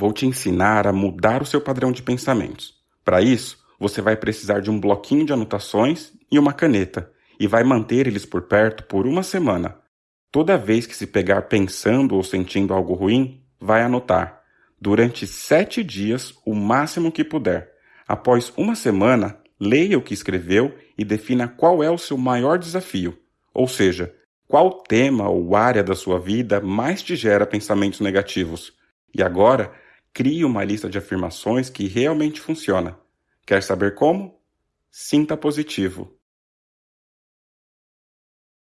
vou te ensinar a mudar o seu padrão de pensamentos. Para isso, você vai precisar de um bloquinho de anotações e uma caneta, e vai manter eles por perto por uma semana. Toda vez que se pegar pensando ou sentindo algo ruim, vai anotar. Durante sete dias, o máximo que puder. Após uma semana, leia o que escreveu e defina qual é o seu maior desafio, ou seja, qual tema ou área da sua vida mais te gera pensamentos negativos. E agora, crie uma lista de afirmações que realmente funciona. Quer saber como? Sinta positivo.